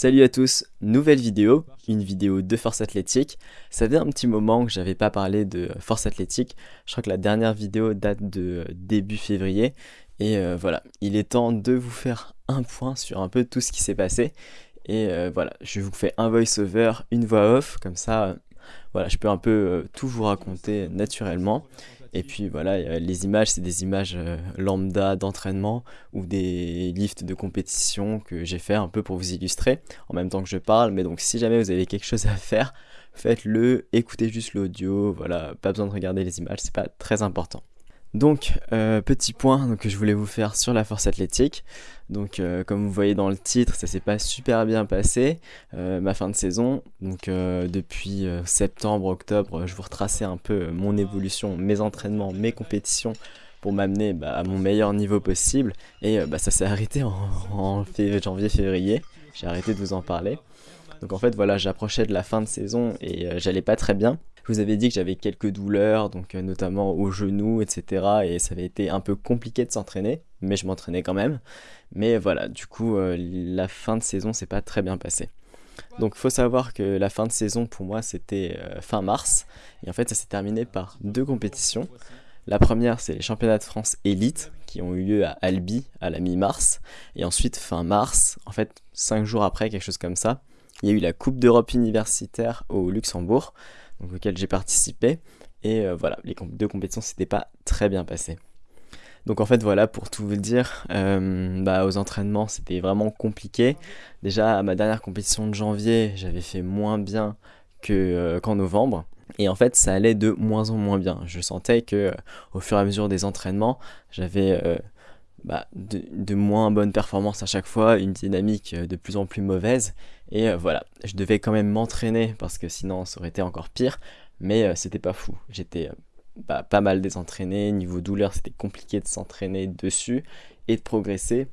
Salut à tous, nouvelle vidéo, une vidéo de force athlétique. Ça fait un petit moment que j'avais pas parlé de force athlétique. Je crois que la dernière vidéo date de début février. Et euh, voilà, il est temps de vous faire un point sur un peu tout ce qui s'est passé. Et euh, voilà, je vous fais un voice-over, une voix off, comme ça, voilà, je peux un peu euh, tout vous raconter naturellement. Et puis voilà, les images, c'est des images euh, lambda d'entraînement ou des lifts de compétition que j'ai fait un peu pour vous illustrer en même temps que je parle. Mais donc si jamais vous avez quelque chose à faire, faites-le, écoutez juste l'audio, voilà, pas besoin de regarder les images, c'est pas très important. Donc, euh, petit point que je voulais vous faire sur la force athlétique. Donc, euh, comme vous voyez dans le titre, ça s'est pas super bien passé, euh, ma fin de saison. Donc, depuis septembre, octobre, je vous retraçais un peu mon évolution, mes entraînements, mes compétitions pour m'amener bah, à mon meilleur niveau possible. Et bah, ça s'est arrêté en, en janvier-février. J'ai arrêté de vous en parler. Donc en fait voilà, j'approchais de la fin de saison et j'allais pas très bien. Je vous avais dit que j'avais quelques douleurs, donc euh, notamment au genou, etc. Et ça avait été un peu compliqué de s'entraîner, mais je m'entraînais quand même. Mais voilà, du coup, euh, la fin de saison s'est pas très bien passée. Donc faut savoir que la fin de saison pour moi c'était euh, fin mars. Et en fait ça s'est terminé par deux compétitions. La première c'est les championnats de France élite qui ont eu lieu à Albi à la mi-mars. Et ensuite fin mars, en fait cinq jours après, quelque chose comme ça, il y a eu la Coupe d'Europe universitaire au Luxembourg donc, auquel j'ai participé. Et euh, voilà, les deux compétitions s'étaient pas très bien passées. Donc en fait voilà, pour tout vous dire, euh, bah, aux entraînements c'était vraiment compliqué. Déjà à ma dernière compétition de janvier, j'avais fait moins bien euh, qu'en novembre. Et en fait, ça allait de moins en moins bien. Je sentais que au fur et à mesure des entraînements, j'avais bah, de, moins bonnes performances à chaque fois, une dynamique de plus en plus mauvaise. Et euh, voilà, je devais quand même m'entraîner parce que sinon ça aurait été encore pire. Mais euh, c'était pas fou. J'étais euh, bah, pas mal désentraîné. Niveau douleur, c'était compliqué de s'entraîner dessus et de progresser.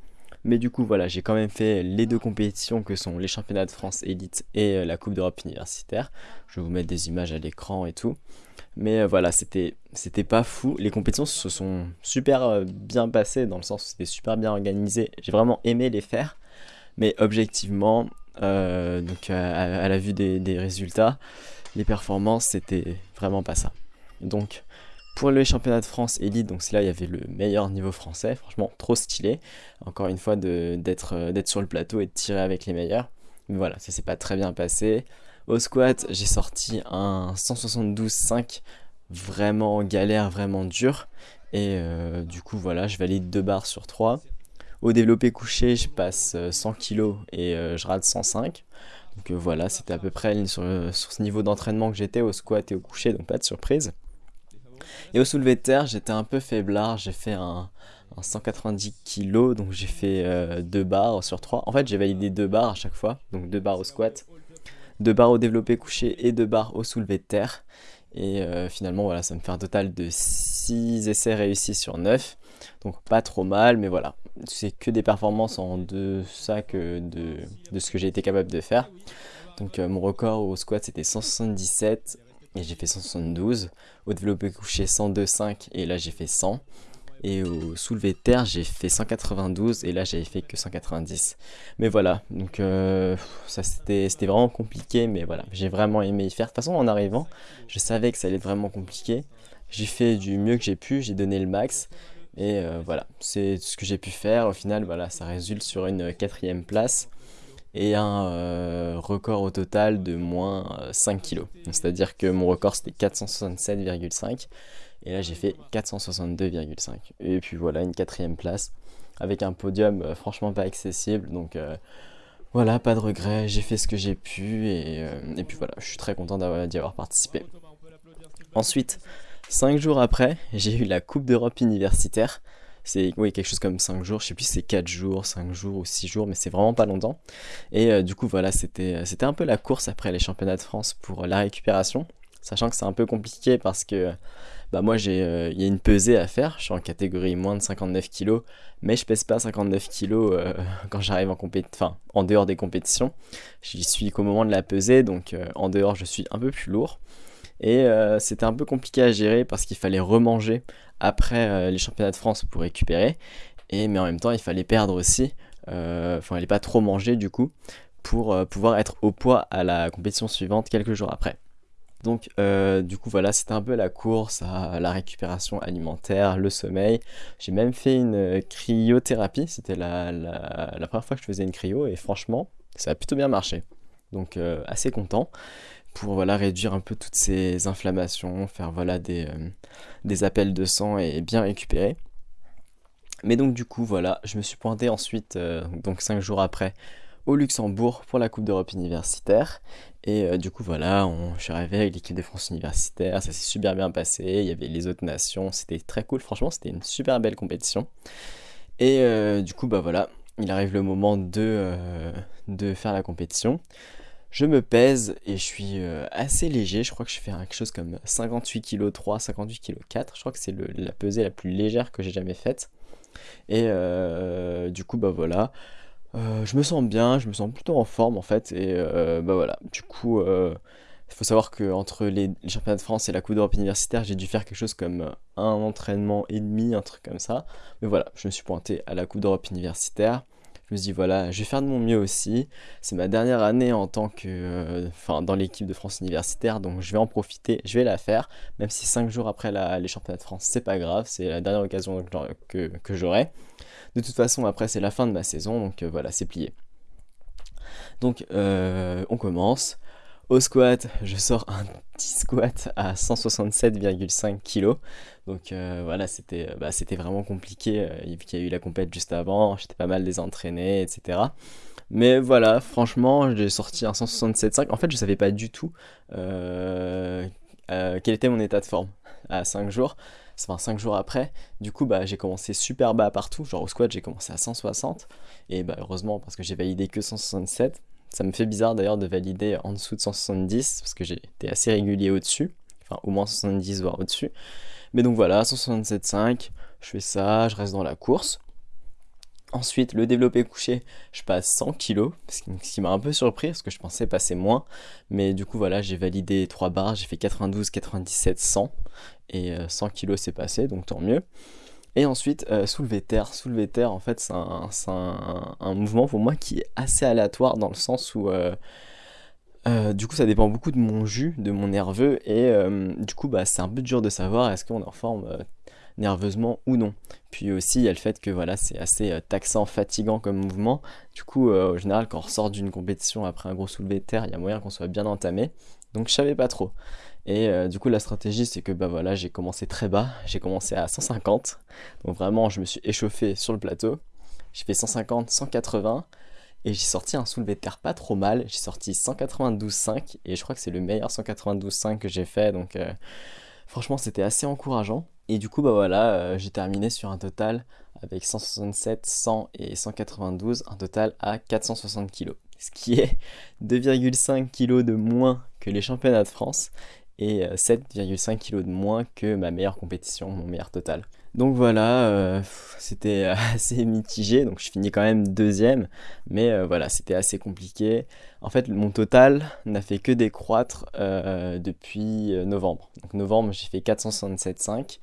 Mais du coup, voilà, j'ai quand même fait les deux compétitions que sont les championnats de France élite et la Coupe d'Europe universitaire. Je vais vous mettre des images à l'écran et tout. Mais voilà, c'était pas fou. Les compétitions se sont super bien passées dans le sens où c'était super bien organisé. J'ai vraiment aimé les faire. Mais objectivement, euh, donc à, la vue des, résultats, les performances, c'était vraiment pas ça. Donc pour le championnat de France élite, donc c'est là il y avait le meilleur niveau français, franchement trop stylé. Encore une fois euh, d'être sur le plateau et de tirer avec les meilleurs. Mais voilà, ça s'est pas très bien passé. Au squat, j'ai sorti un 172,5 vraiment galère, vraiment dur. Et euh, du coup, voilà, je valide 2 barres sur 3. Au développé couché, je passe 100 euh, kg et je rate 105. Donc voilà, c'était à peu près sur, ce niveau d'entraînement que j'étais au squat et au couché, donc pas de surprise. Et au soulevé de terre, j'étais un peu faiblard, j'ai fait un, 190 kg, donc j'ai fait 2 barres sur 3. En fait, j'ai validé 2 barres à chaque fois, donc 2 barres au squat, 2 barres au développé couché et 2 barres au soulevé de terre. Et finalement, voilà, ça me fait un total de 6 essais réussis sur 9. Donc pas trop mal, mais voilà, c'est que des performances en deçà que de, de ce que j'ai été capable de faire. Donc euh, mon record au squat c'était 177 et j'ai fait 172. Au développé couché 102,5 et là j'ai fait 100. Et au soulevé de terre j'ai fait 192 et là j'avais fait que 190. Mais voilà, donc euh, ça c'était vraiment compliqué, mais voilà, j'ai vraiment aimé y faire. De toute façon en arrivant, je savais que ça allait être vraiment compliqué. J'ai fait du mieux que j'ai pu, j'ai donné le max. Et euh, voilà, c'est ce que j'ai pu faire. Au final, voilà, ça résulte sur une quatrième place et un euh, record au total de moins 5 kg. C'est-à-dire que mon record c'était 467,5 et là j'ai fait 462,5. Et puis voilà, une quatrième place avec un podium euh, franchement pas accessible. Donc voilà, pas de regret, j'ai fait ce que j'ai pu et, et, puis voilà, je suis très content d'y avoir participé. Ensuite, Cinq jours après, j'ai eu la Coupe d'Europe universitaire. C'est oui, quelque chose comme 5 jours, je sais plus si c'est 4 jours, 5 jours ou 6 jours, mais c'est vraiment pas longtemps. Et euh, du coup, voilà, c'était un peu la course après les championnats de France pour la récupération. Sachant que c'est un peu compliqué parce que bah moi j'ai euh, il y a une pesée à faire, je suis en catégorie moins de 59 kg, mais je pèse pas 59 kg euh, quand j'arrive en enfin en dehors des compétitions. J'y suis qu'au moment de la pesée, donc en dehors je suis un peu plus lourd. Et euh, c'était un peu compliqué à gérer parce qu'il fallait remanger après euh, les championnats de France pour récupérer. Et, mais en même temps, il fallait perdre aussi. Euh, enfin, il fallait pas trop manger du coup pour pouvoir être au poids à la compétition suivante quelques jours après. Donc du coup voilà, c'était un peu la course à la récupération alimentaire, le sommeil. J'ai même fait une cryothérapie, c'était la, première fois que je faisais une cryo et franchement, ça a plutôt bien marché. Donc assez content pour voilà, réduire un peu toutes ces inflammations, faire voilà, des, euh, appels de sang et bien récupérer. Mais donc du coup voilà, je me suis pointé ensuite, euh, donc 5 jours après, au Luxembourg pour la Coupe d'Europe universitaire. Et euh, du coup voilà, on, je suis arrivé avec l'équipe de France universitaire, ça s'est super bien passé, il y avait les autres nations, c'était très cool, franchement c'était une super belle compétition. Et du coup bah voilà, il arrive le moment de, de faire la compétition. Je me pèse et je suis euh, assez léger. Je crois que je fais quelque chose comme 58 kg 3, 58 kg 4. Je crois que c'est la pesée la plus légère que j'ai jamais faite. Et euh, du coup, bah voilà. Euh, je me sens bien, je me sens plutôt en forme en fait. Et bah voilà. Du coup, il faut savoir que entre les, les, championnats de France et la Coupe d'Europe universitaire, j'ai dû faire quelque chose comme un entraînement et demi, un truc comme ça. Mais voilà, je me suis pointé à la Coupe d'Europe universitaire. Je me suis dit, voilà, je vais faire de mon mieux aussi. C'est ma dernière année en tant que. Euh, dans l'équipe de France universitaire, donc je vais en profiter, je vais la faire. Même si 5 jours après les championnats de France, c'est pas grave, c'est la dernière occasion que, que, j'aurai. De toute façon, après, c'est la fin de ma saison, donc euh, voilà, c'est plié. Donc, euh, on commence. Au squat, je sors un petit squat à 167,5 kg. Donc euh, voilà, c'était bah, vraiment compliqué euh, vu qu'il y a eu la compète juste avant, j'étais pas mal désentraîné, etc. Mais voilà, franchement, j'ai sorti un 167,5. En fait, je savais pas du tout euh, quel était mon état de forme à 5 jours. Enfin, 5 jours après, du coup, bah, j'ai commencé super bas partout. Genre au squat, j'ai commencé à 160. Et bah, heureusement, parce que j'ai validé que 167. Ça me fait bizarre d'ailleurs de valider en dessous de 170 parce que été assez régulier au-dessus, enfin au moins 70 voire au-dessus. Mais donc voilà, 167,5, je fais ça, je reste dans la course. Ensuite, le développé couché, je passe 100 kg, ce qui m'a un peu surpris parce que je pensais passer moins. Mais du coup, voilà, j'ai validé 3 barres, j'ai fait 92, 97, 100. Et 100 kg c'est passé, donc tant mieux. Et ensuite, euh, soulever terre. Soulever terre, en fait, c'est un, mouvement pour moi qui est assez aléatoire dans le sens où, euh, euh, du coup, ça dépend beaucoup de mon jus, de mon nerveux, et du coup, bah, c'est un peu dur de savoir est-ce qu'on est en forme nerveusement ou non. Puis aussi, il y a le fait que voilà, c'est assez taxant, fatigant comme mouvement. Du coup, au général, quand on ressort d'une compétition après un gros soulevé de terre, il y a moyen qu'on soit bien entamé. Donc, je savais pas trop. Et euh, du coup, la stratégie, c'est que bah voilà, j'ai commencé très bas, j'ai commencé à 150. Donc vraiment, je me suis échauffé sur le plateau. J'ai fait 150, 180 et j'ai sorti un soulevé de terre pas trop mal. J'ai sorti 192,5 et je crois que c'est le meilleur 192,5 que j'ai fait. Donc euh, franchement, c'était assez encourageant. Et du coup, bah voilà, euh, j'ai terminé sur un total avec 167, 100 et 192, un total à 460 kg. Ce qui est 2,5 kg de moins les championnats de France et 7,5 euh, kg de moins que ma meilleure compétition, mon meilleur total. Donc voilà, euh, c'était assez mitigé, donc je finis quand même deuxième, mais euh, voilà, c'était assez compliqué. En fait, mon total n'a fait que décroître depuis novembre. Donc novembre, j'ai fait 467,5,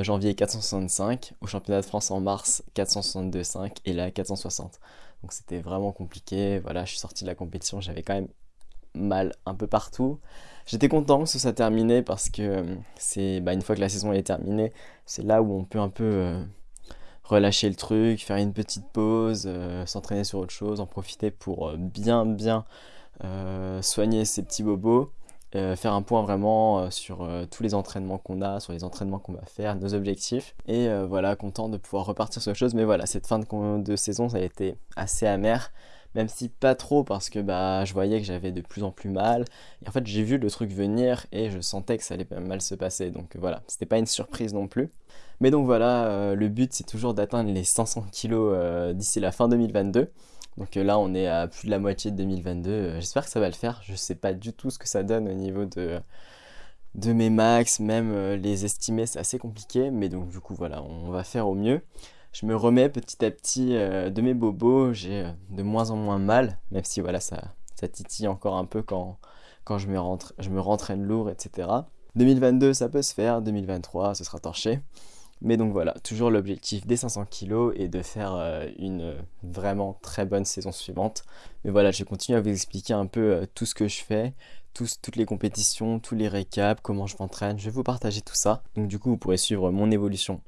janvier 465, au championnat de France en mars 462,5 et là 460. Donc c'était vraiment compliqué, voilà, je suis sorti de la compétition, j'avais quand même mal un peu partout. J'étais content que ce soit terminé parce que euh, c'est bah, une fois que la saison est terminée, c'est là où on peut un peu euh, relâcher le truc, faire une petite pause, euh, s'entraîner sur autre chose, en profiter pour bien bien soigner ses petits bobos, faire un point vraiment sur tous les entraînements qu'on a, sur les entraînements qu'on va faire, nos objectifs. Et voilà, content de pouvoir repartir sur autre chose. Mais voilà, cette fin de, de saison, ça a été assez amer même si pas trop parce que bah je voyais que j'avais de plus en plus mal. Et en fait j'ai vu le truc venir et je sentais que ça allait mal se passer. Donc voilà. C'était pas une surprise non plus. Mais donc voilà euh, le but c'est toujours d'atteindre les 500 kilos euh, d'ici la fin 2022 donc euh, là on est à plus de la moitié de 2022 j'espère que ça va le faire. Je sais pas du tout ce que ça donne au niveau de de mes max, même les estimer c'est assez compliqué, mais donc du coup voilà, on va faire au mieux je me remets petit à petit euh, de mes bobos, j'ai euh, de moins en moins mal, même si voilà, ça, ça titille encore un peu quand, quand je, me rentre, je me rentraîne lourd, etc. 2022, ça peut se faire, 2023, ce sera torché. Mais donc voilà, toujours l'objectif des 500 kg et de faire euh, une vraiment très bonne saison suivante. Mais voilà, je vais continuer à vous expliquer un peu tout ce que je fais, toutes les compétitions, tous les récaps, comment je m'entraîne. Je vais vous partager tout ça. Donc du coup, vous pourrez suivre mon évolution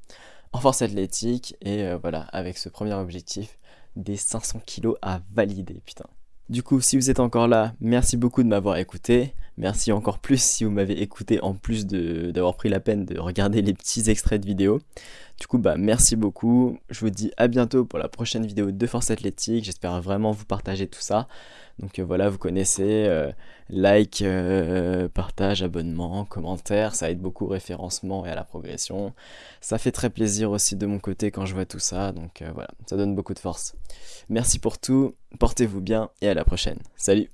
en force athlétique et euh, voilà, avec ce premier objectif des 500 kg à valider, putain. Du coup, si vous êtes encore là, merci beaucoup de m'avoir écouté. Merci encore plus si vous m'avez écouté en plus d'avoir pris la peine de regarder les petits extraits de vidéos. Du coup, bah merci beaucoup. Je vous dis à bientôt pour la prochaine vidéo de Force Athlétique. J'espère vraiment vous partager tout ça. Donc euh, voilà, vous connaissez, euh, like, euh, partage, abonnement, commentaire, ça aide beaucoup au référencement et à la progression. Ça fait très plaisir aussi de mon côté quand je vois tout ça, donc voilà, ça donne beaucoup de force. Merci pour tout, portez-vous bien et à la prochaine. Salut